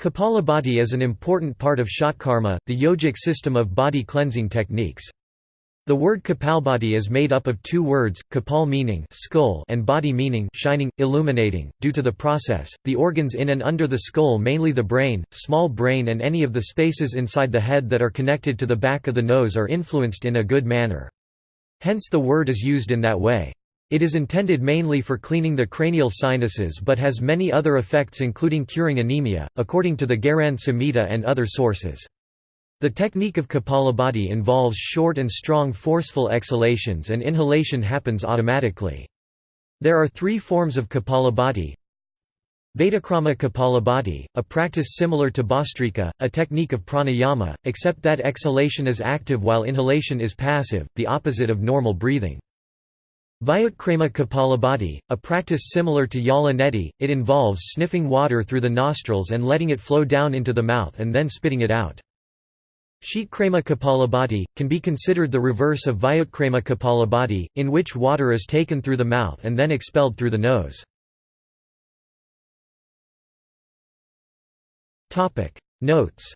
Kapalabhati is an important part of Shatkarma, the yogic system of bhati cleansing techniques. The word Kapalbhati is made up of two words, kapal meaning skull and body meaning shining, illuminating. Due to the process, the organs in and under the skull mainly the brain, small brain and any of the spaces inside the head that are connected to the back of the nose are influenced in a good manner. Hence the word is used in that way. It is intended mainly for cleaning the cranial sinuses but has many other effects including curing anemia, according to the Gheranda Samhita and other sources. The technique of Kapalabhati involves short and strong forceful exhalations and inhalation happens automatically. There are three forms of Kapalabhati. Vedakrama Kapalabhati, a practice similar to Bhastrika, a technique of pranayama, except that exhalation is active while inhalation is passive, the opposite of normal breathing. Vyutkrama Kapalabhati, a practice similar to Jala Neti, it involves sniffing water through the nostrils and letting it flow down into the mouth and then spitting it out. Sheetkrama Kapalabhati, can be considered the reverse of Vyutkrama Kapalabhati, in which water is taken through the mouth and then expelled through the nose. Notes